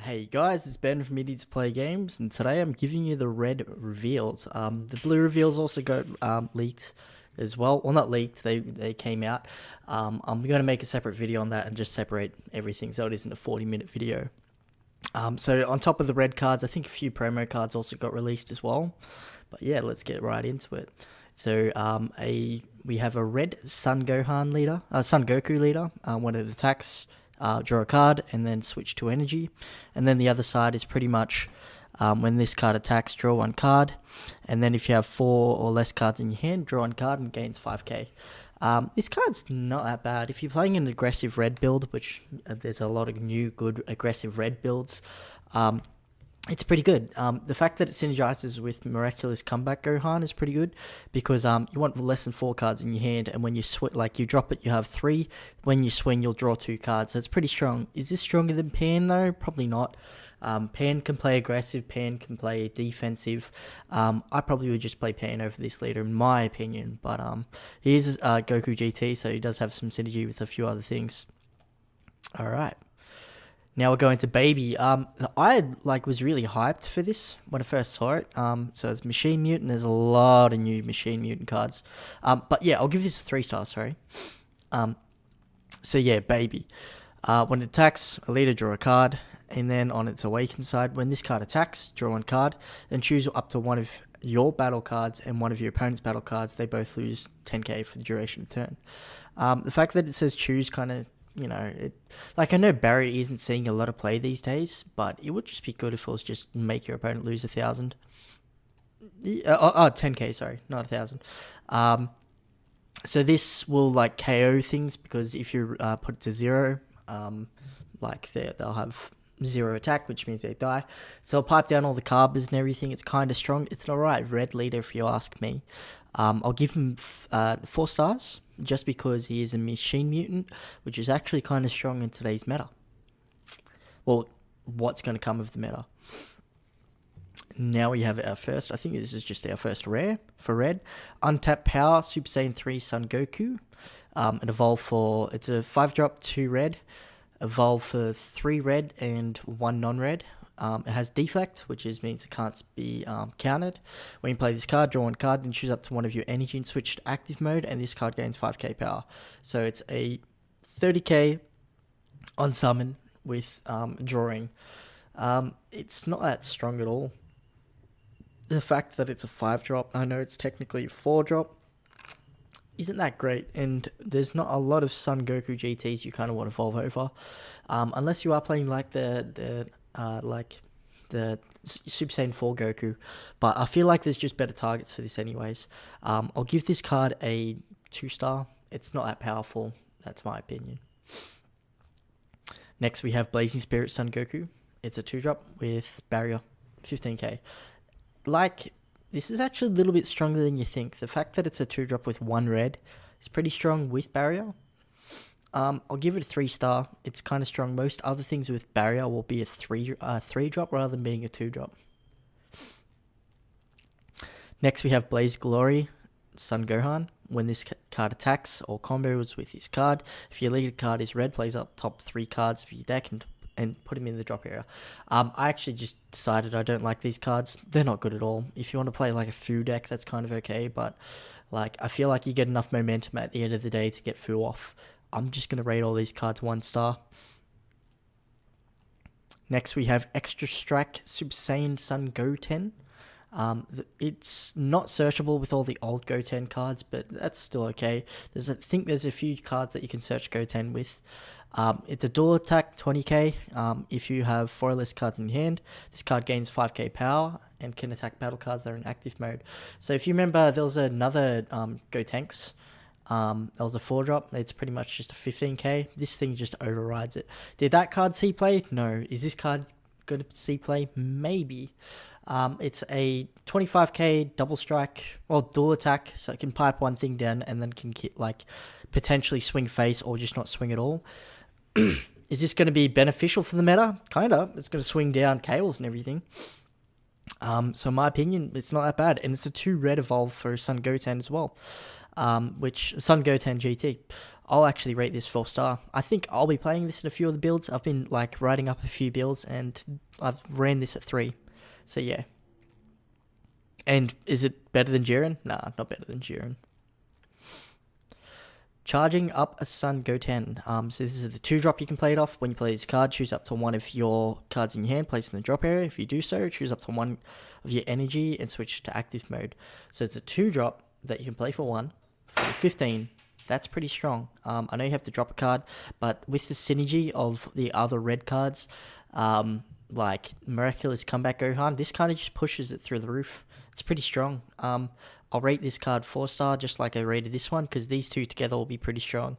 Hey guys, it's Ben from Idiots Play Games, and today I'm giving you the red reveals. Um, the blue reveals also got um, leaked as well. Well, not leaked; they they came out. Um, I'm going to make a separate video on that and just separate everything so it isn't a 40 minute video. Um, so on top of the red cards, I think a few promo cards also got released as well. But yeah, let's get right into it. So um, a we have a red Son Gohan leader, uh, Son Goku leader. Uh, when it attacks uh, draw a card, and then switch to energy. And then the other side is pretty much um, when this card attacks, draw one card. And then if you have four or less cards in your hand, draw one card and gains 5k. Um, this card's not that bad. If you're playing an aggressive red build, which uh, there's a lot of new good aggressive red builds, um, it's pretty good. Um, the fact that it synergizes with Miraculous Comeback Gohan is pretty good because um, you want less than four cards in your hand, and when you swing, like you drop it, you have three. When you swing, you'll draw two cards. So it's pretty strong. Is this stronger than Pan though? Probably not. Um, Pan can play aggressive. Pan can play defensive. Um, I probably would just play Pan over this leader, in my opinion. But um, he is uh, Goku GT, so he does have some synergy with a few other things. All right. Now we're going to Baby. Um, I like was really hyped for this when I first saw it. Um, so it's Machine Mutant. There's a lot of new Machine Mutant cards. Um, but yeah, I'll give this a three star. Sorry. Um, so yeah, Baby. Uh, when it attacks, a leader draw a card, and then on its awakened side, when this card attacks, draw one card, then choose up to one of your battle cards and one of your opponent's battle cards. They both lose 10k for the duration of the turn. Um, the fact that it says choose kind of you know, it, like I know Barry isn't seeing a lot of play these days, but it would just be good if it was just make your opponent lose a thousand. Uh, oh, oh, 10k, sorry, not a thousand. Um, so this will like KO things because if you uh, put it to zero, um, like they they'll have zero attack, which means they die. So I'll pipe down all the carbers and everything. It's kind of strong. It's an alright red leader if you ask me. Um, I'll give him uh, four stars just because he is a machine mutant, which is actually kind of strong in today's meta. Well, what's going to come of the meta? Now we have our first, I think this is just our first rare for red. Untapped Power, Super Saiyan 3 Son Goku. Um, it evolved for, it's a 5 drop, 2 red. Evolve for 3 red and 1 non red. Um, it has deflect, which is means it can't be um, countered. When you play this card, draw one card, then choose up to one of your energy and switch to active mode, and this card gains 5k power. So it's a 30k on summon with um, drawing. Um, it's not that strong at all. The fact that it's a 5 drop, I know it's technically a 4 drop, isn't that great, and there's not a lot of Son Goku GTs you kind of want to evolve over, um, unless you are playing like the the uh, like the Super Saiyan 4 Goku, but I feel like there's just better targets for this anyways. Um, I'll give this card a 2 star. It's not that powerful, that's my opinion. Next we have Blazing Spirit Son Goku. It's a 2 drop with barrier, 15k. Like, this is actually a little bit stronger than you think. The fact that it's a 2 drop with 1 red is pretty strong with barrier. Um, I'll give it a three star. It's kind of strong. Most other things with barrier will be a three uh, three drop rather than being a two drop. Next, we have Blaze Glory, Son Gohan. When this card attacks or combos with this card, if your leader card is red, plays up top three cards of your deck and and put them in the drop area. Um, I actually just decided I don't like these cards. They're not good at all. If you want to play like a Fu deck, that's kind of okay, but like I feel like you get enough momentum at the end of the day to get Fu off. I'm just going to rate all these cards one star. Next, we have Extra Strike Super Saiyan Son Goten. Um, it's not searchable with all the old Goten cards, but that's still okay. There's, I think there's a few cards that you can search Goten with. Um, it's a dual attack, 20k. Um, if you have four less cards in hand, this card gains 5k power and can attack battle cards that are in active mode. So if you remember, there was another um, Gotenks um, that was a four drop. It's pretty much just a 15k. This thing just overrides it. Did that card see play? No. Is this card going to see play? Maybe. Um, it's a 25k double strike, well, dual attack, so it can pipe one thing down and then can like potentially swing face or just not swing at all. Is this going to be beneficial for the meta? Kinda. It's going to swing down cables and everything. Um, so in my opinion, it's not that bad, and it's a two red evolve for Son Goten as well. Um, which Son Goten GT. I'll actually rate this four star. I think I'll be playing this in a few of the builds. I've been like writing up a few builds and I've ran this at three. So yeah. And is it better than Jiren? Nah, not better than Jiren. Charging up a Son Goten. Um, so this is the two drop you can play it off. When you play this card, choose up to one of your cards in your hand, place in the drop area. If you do so, choose up to one of your energy and switch to active mode. So it's a two drop that you can play for one 15 that's pretty strong. Um, I know you have to drop a card, but with the synergy of the other red cards, um, like Miraculous Comeback Gohan, this kind of just pushes it through the roof. It's pretty strong. Um, I'll rate this card 4 star just like I rated this one because these two together will be pretty strong.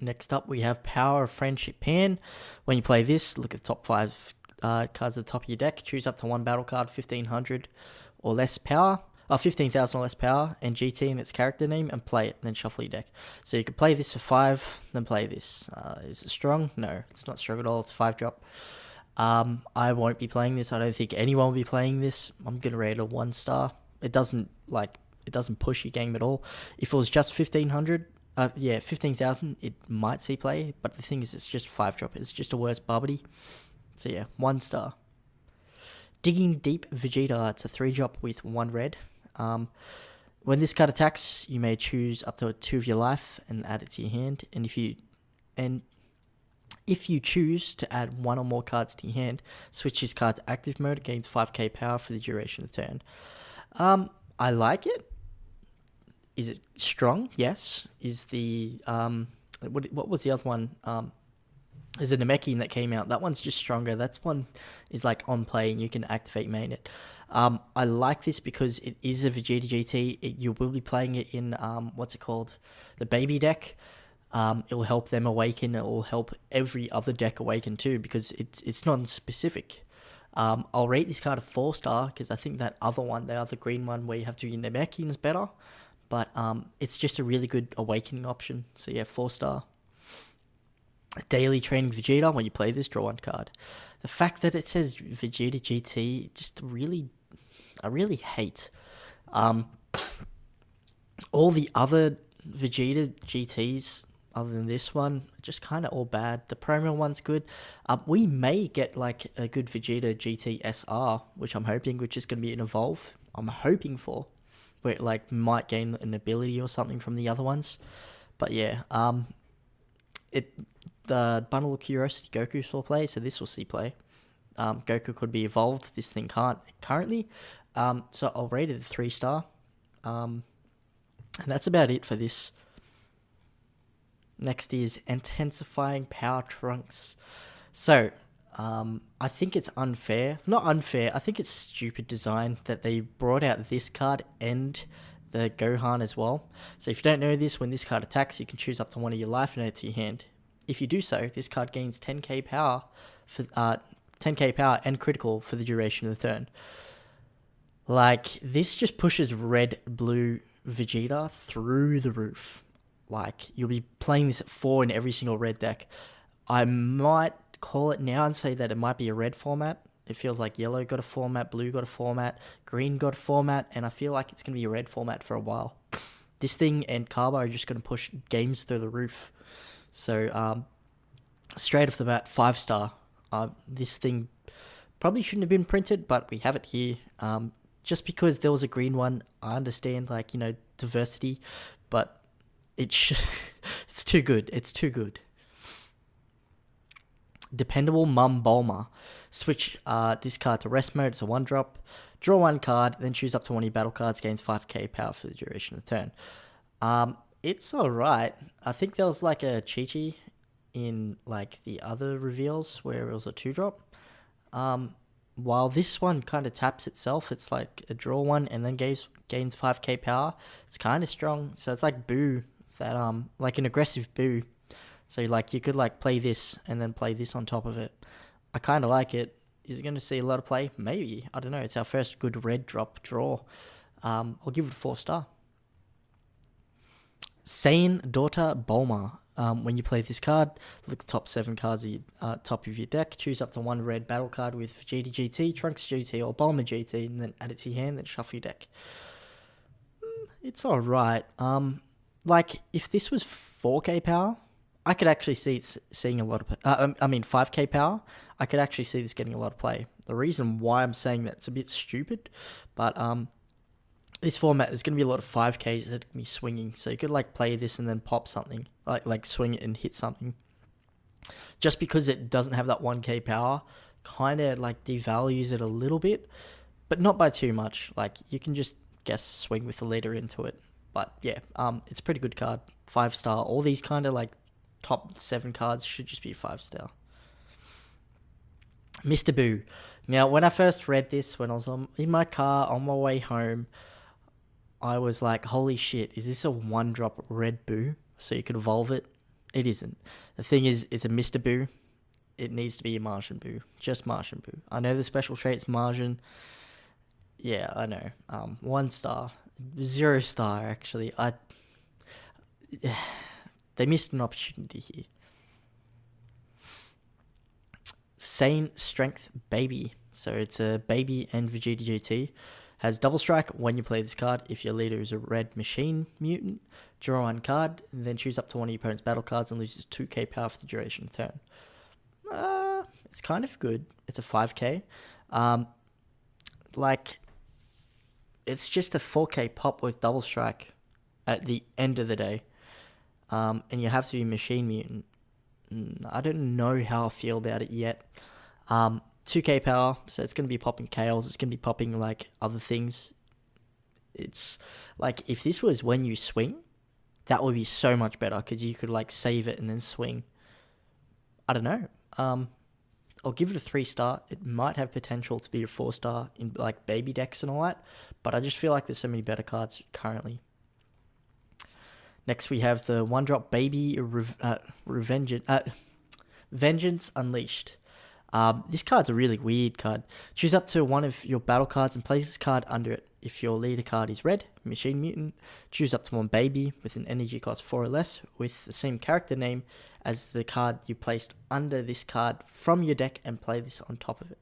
Next up, we have Power of Friendship Pan. When you play this, look at the top 5 uh, cards at the top of your deck. Choose up to one battle card, 1500 or less power uh, 15,000 or less power and GT in its character name and play it, then shuffle your deck. So you could play this for 5, then play this. Uh, is it strong? No, it's not strong at all. It's 5 drop. Um, I won't be playing this. I don't think anyone will be playing this. I'm going to rate it a 1 star. It doesn't, like, it doesn't push your game at all. If it was just 1500, uh, yeah, 15,000, it might see play, but the thing is, it's just 5 drop. It's just a worse Babidi. So yeah, 1 star. Digging Deep Vegeta, it's a 3 drop with 1 red. Um, when this card attacks, you may choose up to two of your life and add it to your hand. And if you and if you choose to add one or more cards to your hand, switch this card to active mode. Gains 5k power for the duration of the turn. Um, I like it. Is it strong? Yes. Is the um, what? What was the other one? Um, there's a Namekian that came out. That one's just stronger. That's one is like on play and you can activate main it. Um, I like this because it is a Vegeta GT. It, you will be playing it in um, what's it called, the baby deck. Um, it will help them awaken. It will help every other deck awaken too because it's it's non-specific. Um, I'll rate this card a four star because I think that other one, the other green one where you have to be Namekian is better. But um, it's just a really good awakening option. So yeah, four star. Daily training Vegeta. When you play this, draw one card. The fact that it says Vegeta GT just really I really hate. Um, all the other Vegeta GTs, other than this one, just kind of all bad. The promo one's good. Um, we may get like a good Vegeta GT SR, which I'm hoping, which is going to be an evolve. I'm hoping for, where it like might gain an ability or something from the other ones. But yeah, um, it the bundle of curiosity Goku saw play, so this will see play. Um, Goku could be evolved. This thing can't currently. Um, so I'll rate it a three star. Um, and that's about it for this. Next is intensifying power trunks. So um, I think it's unfair. Not unfair. I think it's stupid design that they brought out this card and the Gohan as well. So if you don't know this, when this card attacks, you can choose up to one of your life and add it to your hand. If you do so, this card gains 10k power for uh, 10k power and critical for the duration of the turn. Like this just pushes red blue Vegeta through the roof. Like you'll be playing this at four in every single red deck. I might call it now and say that it might be a red format. It feels like yellow got a format, blue got a format, green got a format, and I feel like it's going to be a red format for a while. This thing and Carbo are just going to push games through the roof. So, um, straight off the bat, five star. Uh, this thing probably shouldn't have been printed, but we have it here. Um, just because there was a green one, I understand like you know diversity, but it sh- it's too good. It's too good. Dependable Mum Bulma. Switch uh, this card to rest mode. It's a one drop. Draw one card, then choose up to one of your battle cards. Gains 5k power for the duration of the turn. Um, it's alright. I think there was like a Chi Chi in like the other reveals where it was a two drop. Um, while this one kind of taps itself, it's like a draw one and then gains gains 5k power. It's kind of strong. So it's like Boo, that um like an aggressive Boo. So like you could like play this and then play this on top of it. I kind of like it. Is it going to see a lot of play? Maybe. I don't know. It's our first good red drop draw. Um, I'll give it a four star. Saiyan Daughter Bulma. Um, when you play this card, look top seven cards at uh, top of your deck. Choose up to one red battle card with Vegeta GT, Trunks GT, or Bulma GT, and then add it to your hand. Then shuffle your deck. Mm, it's all right. Um, like if this was 4K power, I could actually see it seeing a lot of. Uh, um, I mean, 5K power. I could actually see this getting a lot of play. The reason why I'm saying that's a bit stupid, but um, this format there's going to be a lot of 5Ks that can be swinging, so you could like play this and then pop something, like like swing it and hit something. Just because it doesn't have that 1K power, kind of like devalues it a little bit, but not by too much. Like you can just guess swing with the leader into it. But yeah, um, it's a pretty good card. Five star. All these kind of like top seven cards should just be five star. Mr. Boo. Now, when I first read this, when I was on, in my car on my way home, I was like, holy shit, is this a one drop red Boo? So you could evolve it? It isn't. The thing is, it's a Mr. Boo. It needs to be a Martian Boo. Just Martian Boo. I know the special trait's Martian. Yeah, I know. Um, one star. Zero star, actually. I. They missed an opportunity here. Sane Strength Baby. So it's a baby and Vegeta GT. Has double strike when you play this card. If your leader is a red machine mutant, draw one card, then choose up to one of your opponent's battle cards and loses 2k power for the duration of the turn. Uh, it's kind of good. It's a 5k. Um, like, it's just a 4k pop with double strike at the end of the day. Um, and you have to be machine mutant. Mm, I don't know how I feel about it yet. Um, 2k power, so it's going to be popping chaos. It's going to be popping like other things. It's like if this was when you swing, that would be so much better because you could like save it and then swing. I don't know. Um, I'll give it a three star. It might have potential to be a four star in like baby decks and all that, but I just feel like there's so many better cards currently. Next, we have the one drop baby Re- uh, revenge uh, vengeance unleashed. Um, this card's a really weird card. Choose up to one of your battle cards and place this card under it. If your leader card is red, Machine Mutant, choose up to one baby with an energy cost 4 or less with the same character name as the card you placed under this card from your deck and play this on top of it.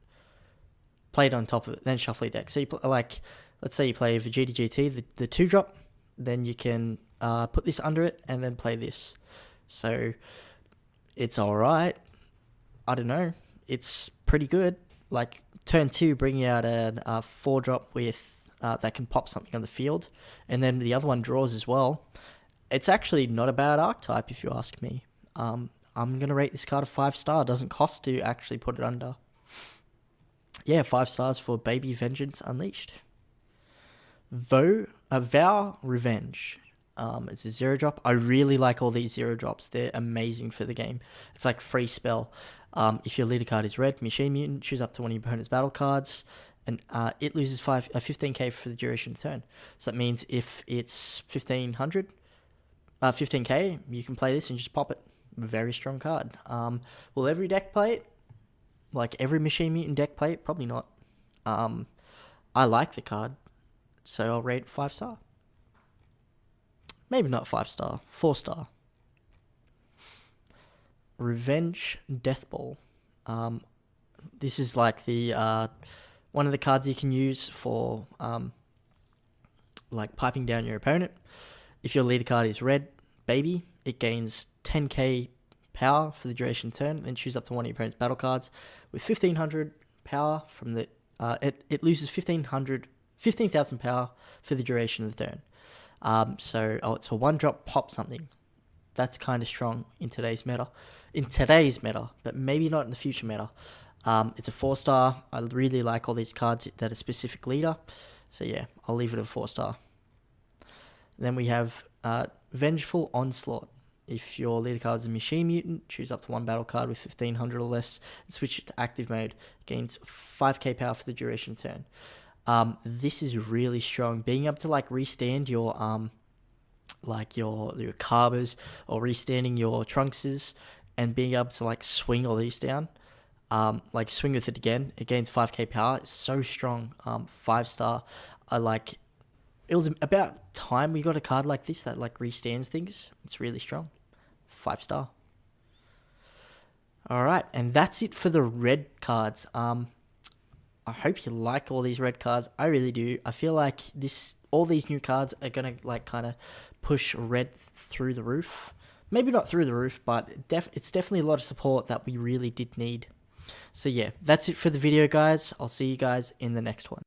Play it on top of it, then shuffle your deck. So you pl- like, let's say you play Vegeta GT, the, the 2 drop, then you can uh, put this under it and then play this. So it's alright. I don't know it's pretty good. Like turn two, bringing out a, a four drop with uh, that can pop something on the field, and then the other one draws as well. It's actually not a bad archetype if you ask me. Um, I'm gonna rate this card a five star. Doesn't cost to actually put it under. Yeah, five stars for Baby Vengeance Unleashed. Vow, a Vow Revenge. Um, it's a zero drop. I really like all these zero drops. They're amazing for the game. It's like free spell. Um, if your leader card is red, Machine Mutant, choose up to one of your opponent's battle cards, and uh, it loses five, uh, 15k for the duration of the turn. So that means if it's 1500, uh, 15k, you can play this and just pop it. Very strong card. Um, will every deck play it? Like every Machine Mutant deck play it? Probably not. Um, I like the card, so I'll rate it five star. Maybe not five star, four star. Revenge Death Ball. Um, this is like the uh, one of the cards you can use for um, like piping down your opponent. If your leader card is red, baby, it gains 10k power for the duration turn. Then choose up to one of your opponent's battle cards with 1500 power from the. Uh, it it loses 1500 15,000 power for the duration of the turn. Um, so oh, it's a one drop pop something. That's kind of strong in today's meta. In today's meta, but maybe not in the future meta. Um, it's a four star. I really like all these cards that are specific leader. So yeah, I'll leave it a four star. Then we have uh, Vengeful Onslaught. If your leader card is a machine mutant, choose up to one battle card with 1500 or less and switch it to active mode. Gains 5k power for the duration turn. Um, this is really strong. Being able to like restand your um, like your your carbers or restanding your trunkses and being able to like swing all these down. Um, like swing with it again. It gains 5k power. It's so strong. Um, five star. I like. It was about time we got a card like this that like restands things. It's really strong. Five star. All right, and that's it for the red cards. Um, I hope you like all these red cards. I really do. I feel like this all these new cards are gonna like kind of push red through the roof. Maybe not through the roof, but def- it's definitely a lot of support that we really did need. So yeah, that's it for the video, guys. I'll see you guys in the next one.